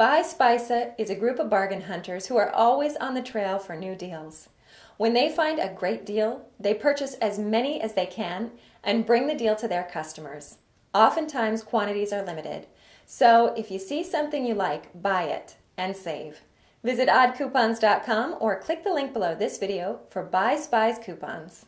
Buy Spies is a group of bargain hunters who are always on the trail for new deals. When they find a great deal, they purchase as many as they can and bring the deal to their customers. Oftentimes, quantities are limited. So if you see something you like, buy it and save. Visit oddcoupons.com or click the link below this video for Buy Spies coupons.